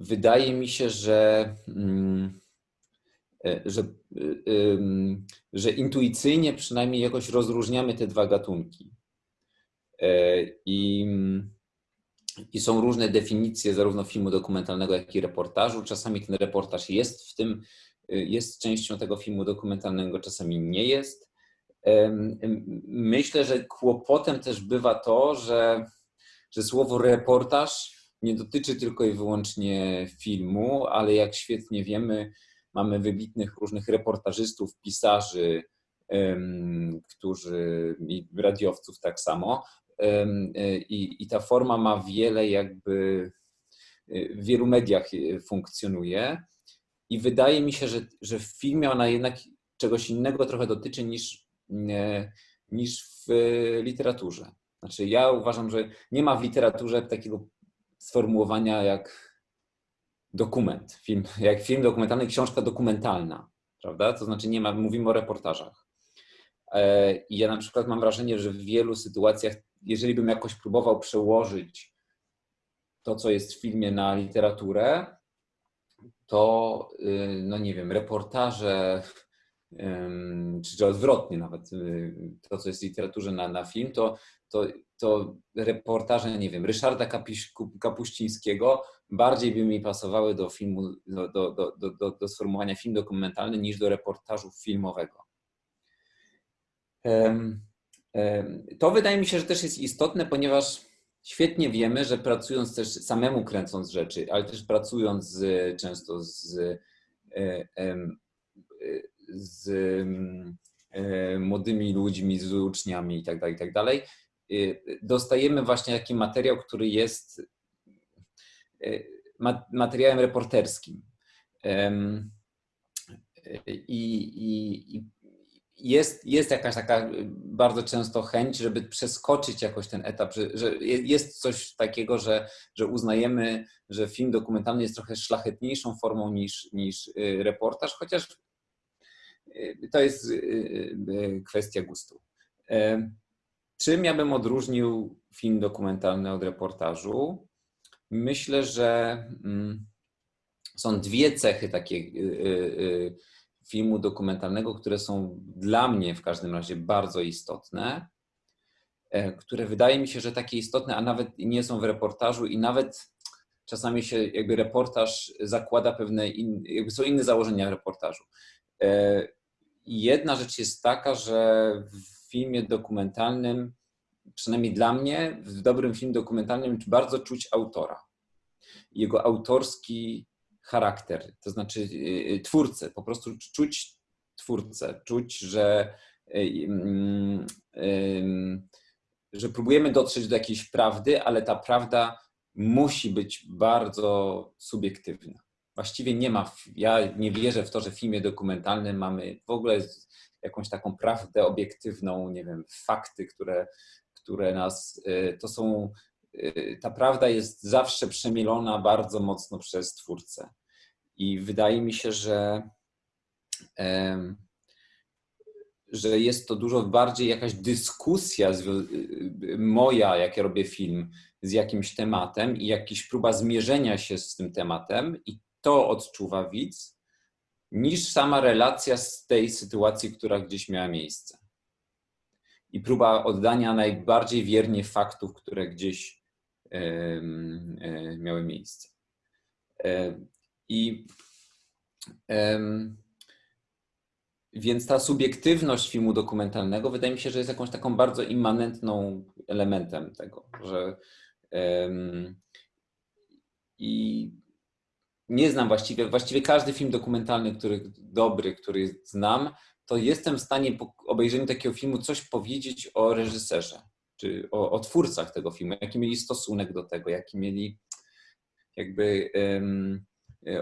wydaje mi się, że, mm, e, że, że intuicyjnie przynajmniej jakoś rozróżniamy te dwa gatunki. I, I są różne definicje zarówno filmu dokumentalnego, jak i reportażu. Czasami ten reportaż jest w tym, jest częścią tego filmu dokumentalnego, czasami nie jest. Myślę, że kłopotem też bywa to, że, że słowo reportaż nie dotyczy tylko i wyłącznie filmu, ale jak świetnie wiemy, mamy wybitnych różnych reportażystów, pisarzy, którzy i radiowców tak samo. I, I ta forma ma wiele jakby w wielu mediach funkcjonuje. I wydaje mi się, że, że w filmie ona jednak czegoś innego trochę dotyczy niż, niż w literaturze. Znaczy, ja uważam, że nie ma w literaturze takiego sformułowania jak dokument, film, jak film dokumentalny, książka dokumentalna, prawda? To znaczy nie ma, mówimy o reportażach. E, I ja na przykład mam wrażenie, że w wielu sytuacjach, jeżeli bym jakoś próbował przełożyć to, co jest w filmie na literaturę, to, y, no nie wiem, reportaże, czy odwrotnie nawet, y, to, co jest w literaturze na, na film, to, to, to reportaże, nie wiem, Ryszarda Kapiś, Kapuścińskiego bardziej by mi pasowały do filmu, do, do, do, do, do sformułowania film dokumentalny niż do reportażu filmowego. To wydaje mi się, że też jest istotne, ponieważ świetnie wiemy, że pracując też samemu kręcąc rzeczy, ale też pracując z, często z, e, z e, młodymi ludźmi, z uczniami itd., tak itd., tak dostajemy właśnie taki materiał, który jest e, materiałem reporterskim. I, i, jest, jest jakaś taka bardzo często chęć, żeby przeskoczyć jakoś ten etap, że, że jest coś takiego, że, że uznajemy, że film dokumentalny jest trochę szlachetniejszą formą niż, niż y, reportaż, chociaż y, to jest y, kwestia gustu. Czym ja bym odróżnił film dokumentalny od reportażu? Myślę, że mm, są dwie cechy takie filmu dokumentalnego, które są dla mnie w każdym razie bardzo istotne, e, które wydaje mi się, że takie istotne, a nawet nie są w reportażu i nawet czasami się jakby reportaż zakłada pewne, in, jakby są inne założenia reportażu. E, jedna rzecz jest taka, że w filmie dokumentalnym, przynajmniej dla mnie, w dobrym filmie dokumentalnym bardzo czuć autora. Jego autorski charakter, to znaczy y, y, twórcę, po prostu czuć twórcę, czuć, że, y, że próbujemy dotrzeć do jakiejś prawdy, ale ta prawda musi być bardzo subiektywna. Właściwie nie ma, ja nie wierzę w to, że w filmie dokumentalnym mamy w ogóle jakąś taką prawdę obiektywną, nie wiem, fakty, które, które nas, to są Y, ta prawda jest zawsze przemielona bardzo mocno przez twórcę. I wydaje mi się, że, że jest to dużo bardziej jakaś dyskusja y, moja, jak ja robię film, z jakimś tematem i jakaś próba zmierzenia się z tym tematem, i to odczuwa widz, niż sama relacja z tej sytuacji, która gdzieś miała miejsce. I próba oddania najbardziej wiernie faktów, które gdzieś E, miały miejsce. E, I więc ta subiektywność filmu dokumentalnego wydaje mi się, że jest jakąś taką bardzo immanentną elementem tego, że i nie znam właściwie, właściwie każdy film dokumentalny, który dobry, który znam, to jestem w stanie po obejrzeniu takiego filmu coś powiedzieć o reżyserze czy o, o twórcach tego filmu, jaki mieli stosunek do tego, jaki mieli jakby um,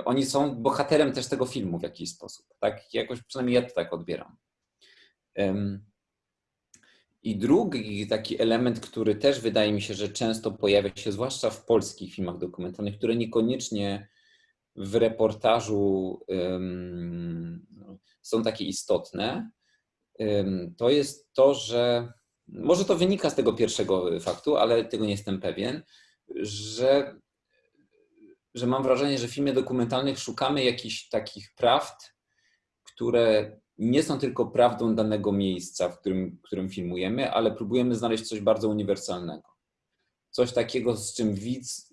oni są bohaterem też tego filmu w jakiś sposób. Tak, jakoś przynajmniej ja to tak odbieram. Um, I drugi taki element, który też wydaje mi się, że często pojawia się, zwłaszcza w polskich filmach dokumentalnych, które niekoniecznie w reportażu są takie istotne, to jest to, że może to wynika z tego pierwszego faktu, ale tego nie jestem pewien, że, że mam wrażenie, że w filmie dokumentalnych szukamy jakichś takich prawd, które nie są tylko prawdą danego miejsca, w którym, w którym filmujemy, ale próbujemy znaleźć coś bardzo uniwersalnego. Coś takiego, z czym widz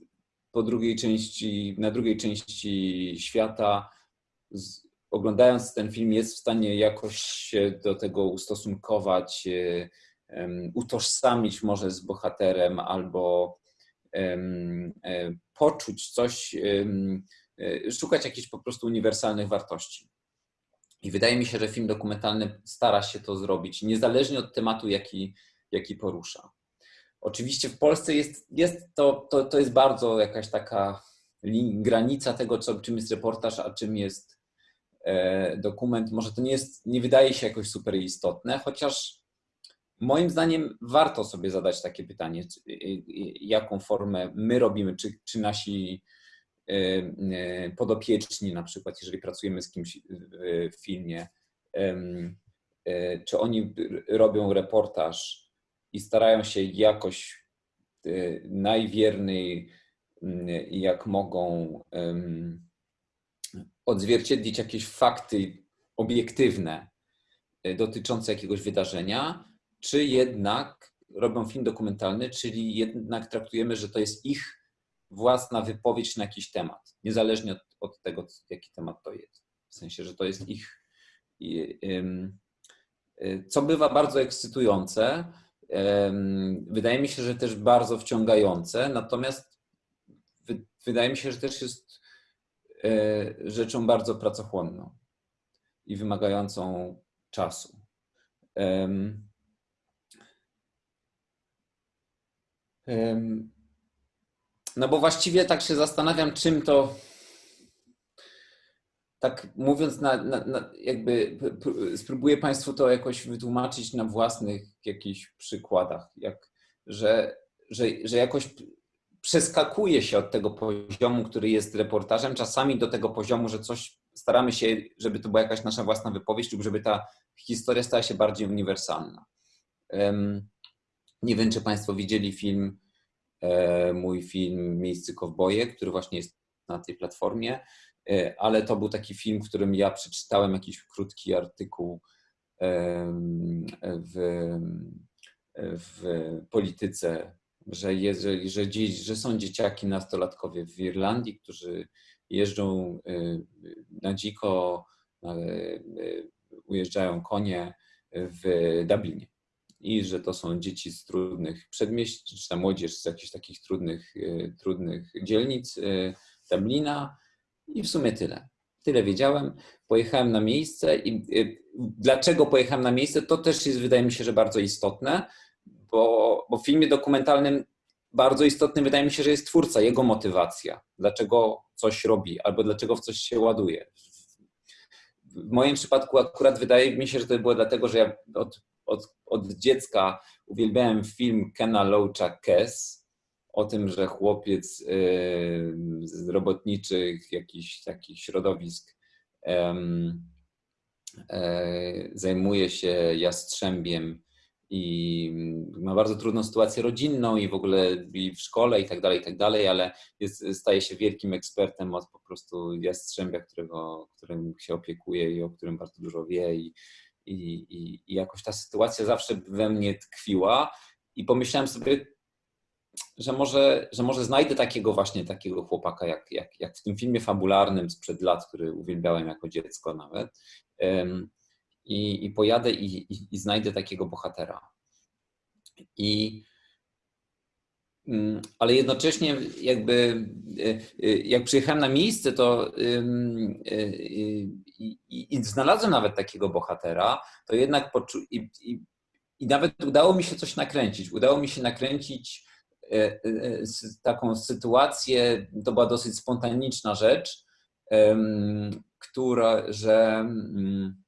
po drugiej części, na drugiej części świata, z, oglądając ten film, jest w stanie jakoś się do tego ustosunkować, um, utożsamić może z bohaterem albo um, poczuć coś, um, szukać jakichś po prostu uniwersalnych wartości. I wydaje mi się, że film dokumentalny stara się to zrobić, niezależnie od tematu, jaki, jaki porusza. Oczywiście w Polsce jest, jest to, to, to jest bardzo jakaś taka granica tego, co, czym jest reportaż, a czym jest e, dokument. Może to nie jest, nie wydaje się jakoś super istotne, chociaż moim zdaniem warto sobie zadać takie pytanie, jaką formę my robimy, czy, czy nasi e, e, podopieczni, na przykład, jeżeli pracujemy z kimś w filmie, czy oni robią reportaż i starają się jakoś y, najwierniej mm, jak mogą odzwierciedlić jakieś fakty obiektywne y, dotyczące jakiegoś wydarzenia, czy jednak robią film dokumentalny, czyli jednak traktujemy, że to jest ich własna wypowiedź na jakiś temat, niezależnie od, od tego, jaki temat to jest. W sensie, że to jest ich. Y, co bywa bardzo ekscytujące, Wydaje mi się, że też bardzo wciągające, natomiast wydaje mi się, że też jest e, rzeczą bardzo pracochłonną i wymagającą czasu. No bo właściwie tak się zastanawiam, czym to tak mówiąc, na, na, na, jakby spróbuję Państwu to jakoś wytłumaczyć na własnych jakichś przykładach, jak, że, że, że jakoś przeskakuje się od tego poziomu, który jest reportażem, czasami do tego poziomu, że coś staramy się, żeby to była jakaś nasza własna wypowiedź, lub żeby ta historia stała się bardziej uniwersalna. Nie wiem, czy Państwo widzieli film, e, mój film Miejscy Kowboje, który właśnie jest na tej platformie. E, ale to był taki film, w którym ja przeczytałem jakiś krótki artykuł w, w polityce, że, jest, że, że, że są dzieciaki, nastolatkowie w Irlandii, którzy jeżdżą e, na dziko, e, ujeżdżają konie w Dublinie. I że to są dzieci z trudnych przedmieść, czy ta młodzież z jakichś takich trudnych, trudnych dzielnic Dublina, i w sumie tyle. Tyle wiedziałem. Pojechałem na miejsce i y, dlaczego pojechałem na miejsce, to też jest, wydaje mi się, że bardzo istotne, bo, bo w filmie dokumentalnym bardzo istotny wydaje mi się, że jest twórca, jego motywacja, dlaczego coś robi albo dlaczego w coś się ładuje. W moim przypadku akurat wydaje mi się, że to było dlatego, że ja od, od, od dziecka uwielbiałem film Kena Loacha Kes, o tym, że chłopiec z robotniczych jakichś takich środowisk e, zajmuje się jastrzębiem i ma bardzo trudną sytuację rodzinną i w ogóle i w szkole i tak dalej, i tak dalej, ale jest, staje się wielkim ekspertem od po prostu jastrzębia, którego, którym się opiekuje i o którym bardzo dużo wie i, i, i jakoś ta sytuacja zawsze we mnie tkwiła i pomyślałem sobie, że może, że może znajdę takiego właśnie takiego chłopaka, jak, jak, jak w tym filmie fabularnym sprzed lat, który uwielbiałem jako dziecko nawet. I, i pojadę i, i, i znajdę takiego bohatera. I, mm, ale jednocześnie jakby e, e, jak przyjechałem na miejsce, to e, i, i, znalazłem nawet takiego bohatera, to jednak poczu- i, i, i nawet udało mi się coś nakręcić. Udało mi się nakręcić taką sytuację, to była dosyć spontaniczna rzecz, która, że, mm,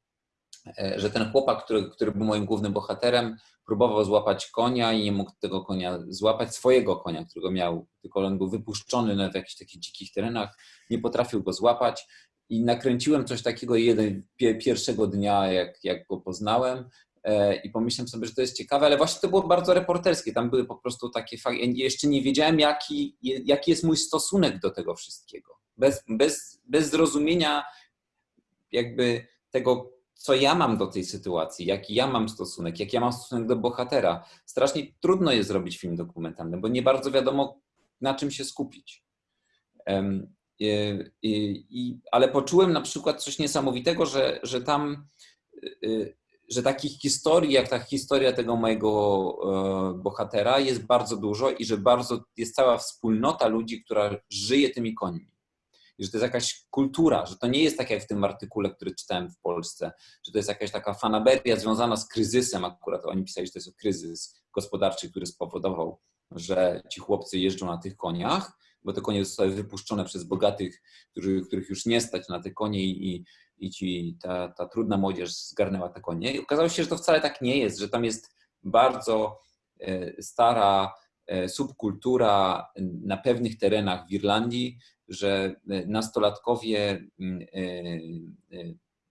e, że ten chłopak, który, który był moim głównym bohaterem, próbował złapać konia i nie mógł tego konia złapać, swojego konia, którego miał, tylko on był wypuszczony w jakichś takich dzikich terenach, nie potrafił go złapać i nakręciłem coś takiego jeden, pierwszego dnia, jak, jak go poznałem. e, i pomyślałem sobie, że to jest ciekawe, ale właśnie to było bardzo reporterskie. Tam były po prostu takie fakty. Ja jeszcze nie wiedziałem, jaki, jaki jest mój stosunek do tego wszystkiego. Bez, bez, bez zrozumienia jakby tego, co ja mam do tej sytuacji, jaki ja mam stosunek, jaki ja mam stosunek do bohatera. Strasznie trudno jest zrobić film dokumentalny, bo nie bardzo wiadomo, na czym się skupić. I, i, ale poczułem na przykład coś niesamowitego, że, że tam, y, że takich historii, jak ta historia tego mojego e, bohatera, jest bardzo dużo i że bardzo jest cała wspólnota ludzi, która żyje tymi końmi że to jest jakaś kultura, że to nie jest tak jak w tym artykule, który czytałem w Polsce, że to jest jakaś taka fanaberia związana z kryzysem. Akurat oni pisali, że to jest kryzys gospodarczy, który spowodował, że ci chłopcy jeżdżą na tych koniach, bo te konie zostały wypuszczone przez bogatych, którzy, których już nie stać na te konie i, i ci, ta, ta trudna młodzież zgarnęła te konie. I okazało się, że to wcale tak nie jest, że tam jest bardzo e, stara e, subkultura na pewnych terenach w Irlandii, że e, nastolatkowie mm,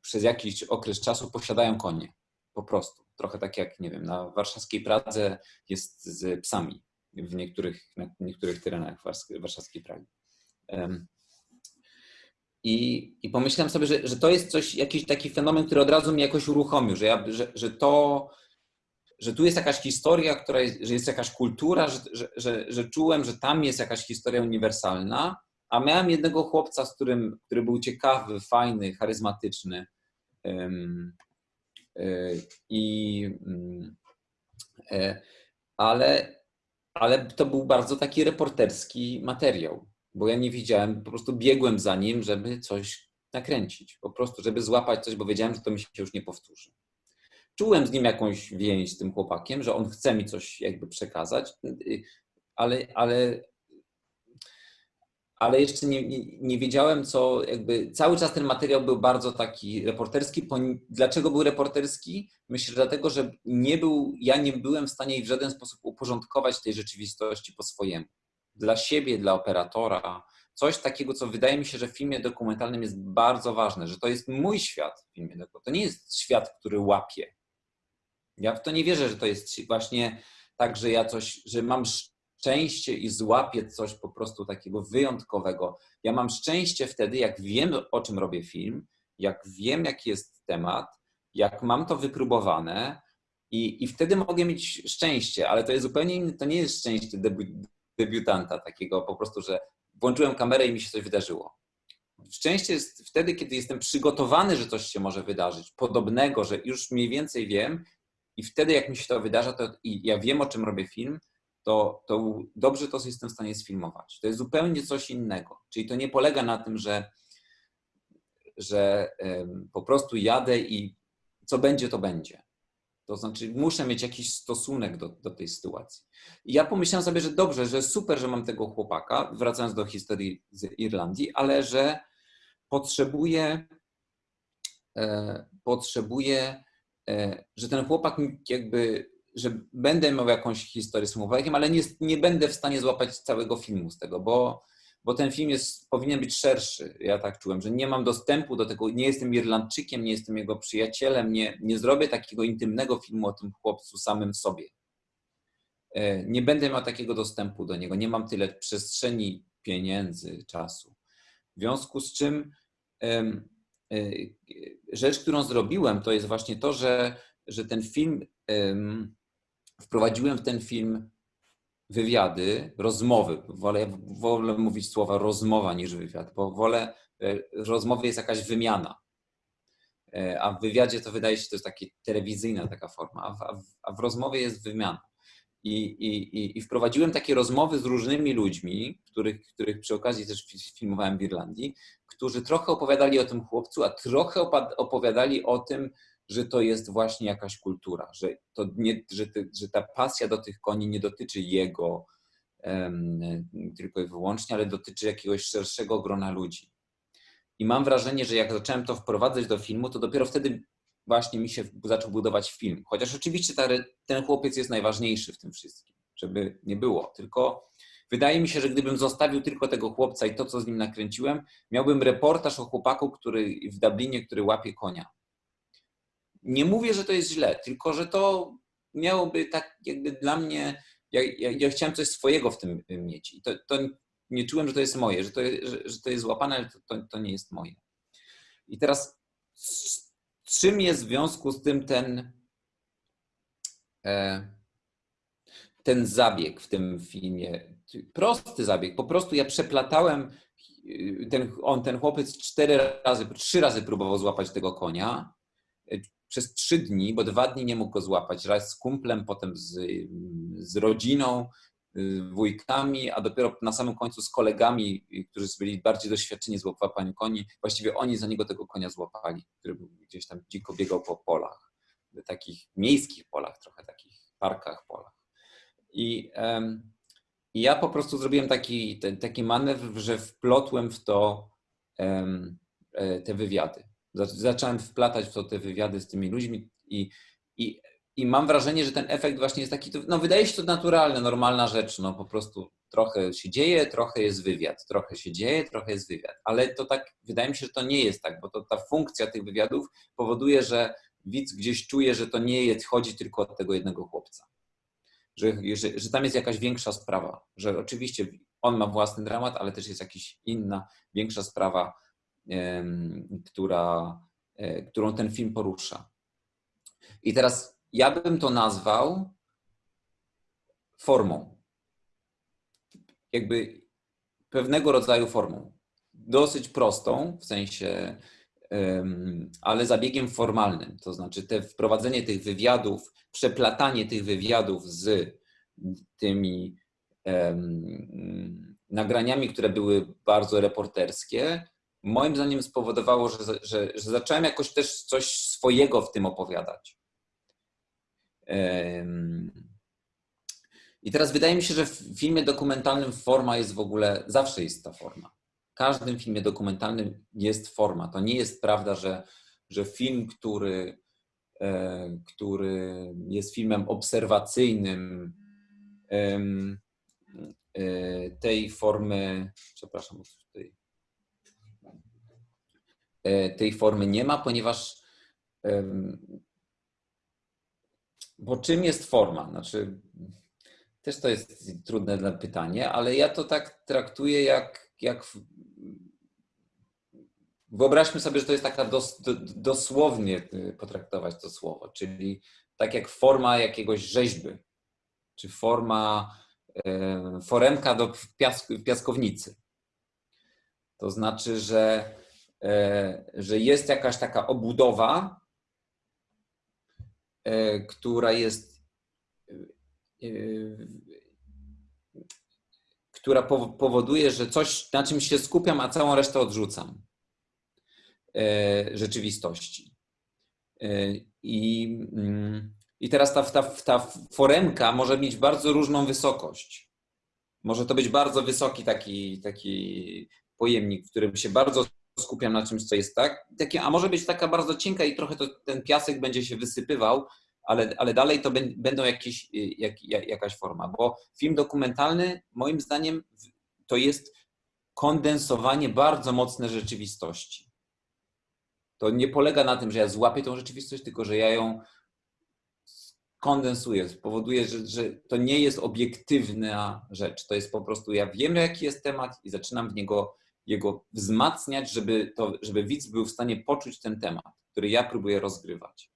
przez jakiś okres czasu posiadają konie. Po prostu. Trochę tak jak, nie wiem, na warszawskiej Pradze jest z psami w niektórych, na niektórych terenach warszawskiej Pragi. I, I pomyślałem sobie, że, że to jest coś, jakiś taki fenomen, który od razu mnie jakoś uruchomił, że, ja, że, że to, że tu jest jakaś historia, która jest, że jest jakaś kultura, że, że, że, że czułem, że tam jest jakaś historia uniwersalna, a miałem jednego chłopca, z którym, który był ciekawy, fajny, charyzmatyczny. E, I, mm, e, ale, ale to był bardzo taki reporterski materiał, bo ja nie widziałem, po prostu biegłem za nim, żeby coś nakręcić. Po prostu, żeby złapać coś, bo wiedziałem, że to mi się już nie powtórzy. Czułem z nim jakąś więź z tym chłopakiem, że on chce mi coś jakby przekazać, ale, ale, ale jeszcze nie, nie, nie, wiedziałem, co jakby cały czas ten materiał był bardzo taki reporterski. Dlaczego był reporterski? Myślę, dlatego, że nie był, ja nie byłem w stanie w żaden sposób uporządkować tej rzeczywistości po swojemu. Dla siebie, dla operatora. Coś takiego, co wydaje mi się, że w filmie dokumentalnym jest bardzo ważne, że to jest mój świat w filmie. To nie jest świat, który łapie. Ja w to nie wierzę, że to jest właśnie tak, że ja coś, że mam szczęście i złapię coś po prostu takiego wyjątkowego. Ja mam szczęście wtedy, jak wiem, o czym robię film, jak wiem, jaki jest temat, jak mam to wypróbowane i, i wtedy mogę mieć szczęście, ale to jest zupełnie inne, to nie jest szczęście debi debiutanta takiego po prostu, że włączyłem kamerę i mi się coś wydarzyło. Szczęście jest wtedy, kiedy jestem przygotowany, że coś się może wydarzyć, podobnego, że już mniej więcej wiem i wtedy jak mi się to wydarza, to i ja wiem, o czym robię film, to, to dobrze to jestem w stanie sfilmować. To jest zupełnie coś innego. Czyli to nie polega na tym, że, że po prostu jadę i co będzie, to będzie. To znaczy, muszę mieć jakiś stosunek do, do tej sytuacji. I ja pomyślałem sobie, że dobrze, że super, że mam tego chłopaka, wracając do historii z Irlandii, ale że potrzebuję, e, potrzebuję, e, że ten chłopak jakby że będę miał jakąś historię z Słowackiem, ale nie, nie będę w stanie złapać całego filmu z tego, bo, bo ten film jest, powinien być szerszy. Ja tak czułem, że nie mam dostępu do tego, nie jestem Irlandczykiem, nie jestem jego przyjacielem, nie, nie zrobię takiego intymnego filmu o tym chłopcu samym sobie. E, nie będę miał takiego dostępu do niego, nie mam tyle przestrzeni, pieniędzy, czasu. W związku z czym e, rzecz, którą zrobiłem, to jest właśnie to, że, że ten film wprowadziłem w ten film wywiady, rozmowy. Wolę, wolę mówić słowa rozmowa niż wywiad, bo wolę, e, rozmowy jest jakaś wymiana. E, a w wywiadzie to wydaje się, to jest taka telewizyjna taka forma, a w, a w rozmowie jest wymiana. I, i, I wprowadziłem takie rozmowy z różnymi ludźmi, których, których przy okazji też filmowałem w Irlandii, którzy trochę opowiadali o tym chłopcu, a trochę opowiadali o tym, że to jest właśnie jakaś kultura, że, to nie, że, że ta pasja do tych koni nie dotyczy jego um, tylko i wyłącznie, ale dotyczy jakiegoś szerszego grona ludzi. I mam wrażenie, że jak zacząłem to wprowadzać do filmu, to dopiero wtedy właśnie mi się zaczął budować film. Chociaż oczywiście ta, ten chłopiec jest najważniejszy w tym wszystkim, żeby nie było. Tylko wydaje mi się, że gdybym zostawił tylko tego chłopca i to, co z nim nakręciłem, miałbym reportaż o chłopaku, który w Dublinie, który łapie konia nie mówię, że to jest źle, tylko że to miałoby tak jakby dla mnie, ja, ja, ja chciałem coś swojego w tym mieć. I to, to nie czułem, że to jest moje, że to, że, że to jest złapane, ale to, to, to nie jest moje. I teraz czym jest w związku z tym ten, e, ten zabieg w tym filmie? Prosty zabieg. Po prostu ja przeplatałem, ten, on, ten chłopiec cztery razy, trzy razy próbował złapać tego konia przez trzy dni, bo dwa dni nie mógł go złapać. Raz z kumplem, potem z, z rodziną, wujkami, a dopiero na samym końcu z kolegami, którzy byli bardziej doświadczeni z łapania koni. Właściwie oni za niego tego konia złapali, który gdzieś tam dziko biegał po polach, takich miejskich polach, trochę takich parkach, polach. I, um, i ja po prostu zrobiłem taki, taki manewr, że wplotłem w to um, te wywiady. Zacząłem wplatać w to te wywiady z tymi ludźmi i, i i mam wrażenie, że ten efekt właśnie jest taki, no wydaje się to naturalne, normalna rzecz, no po prostu trochę się dzieje, trochę jest wywiad, trochę się dzieje, trochę jest wywiad, ale to tak, wydaje mi się, że to nie jest tak, bo to ta funkcja tych wywiadów powoduje, że widz gdzieś czuje, że to nie jest, chodzi tylko o tego jednego chłopca. Że, że, że tam jest jakaś większa sprawa, że oczywiście on ma własny dramat, ale też jest jakaś inna, większa sprawa, która, e, którą ten film porusza. I teraz ja bym to nazwał formą. Jakby pewnego rodzaju formą. Dosyć prostą, w sensie, ale zabiegiem formalnym. To znaczy, te wprowadzenie tych wywiadów, przeplatanie tych wywiadów z tymi nagraniami, które były bardzo reporterskie, moim zdaniem spowodowało, że, że, że zacząłem jakoś też coś swojego w tym opowiadać. I teraz wydaje mi się, że w filmie dokumentalnym forma jest w ogóle, zawsze jest ta forma. W każdym filmie dokumentalnym jest forma. To nie jest prawda, że, że film, który, e, który jest filmem obserwacyjnym, e, tej formy, przepraszam, tej, e, tej formy nie ma, ponieważ bo czym jest forma? Znaczy, też to jest trudne pytanie, ale ja to tak traktuję jak, jak wyobraźmy sobie, że to jest taka dos, do, dosłownie y, potraktować to słowo, czyli tak jak forma jakiegoś rzeźby, czy forma, e, foremka do piask, piaskownicy. To znaczy, że, e, że jest jakaś taka obudowa, E, która jest, e, która powoduje, że coś, na czym się skupiam, a całą resztę odrzucam e, rzeczywistości. I, mm, i teraz ta, ta, ta foremka może mieć bardzo różną wysokość. Może to być bardzo wysoki taki, taki pojemnik, w którym się bardzo skupiam na czymś, co jest tak, takie, a może być taka bardzo cienka i trochę to, ten piasek będzie się wysypywał, ale, ale dalej to będą jakieś, y, jak, jakaś forma, bo film dokumentalny moim zdaniem to jest kondensowanie bardzo mocne rzeczywistości. To nie polega na tym, że ja złapię tą rzeczywistość, tylko że ja ją kondensuję, spowoduje, że, że to nie jest obiektywna rzecz. To jest po prostu, ja wiem, jaki jest temat i zaczynam w niego jego wzmacniać, żeby, to, żeby widz był w stanie poczuć ten temat, który ja próbuję rozgrywać.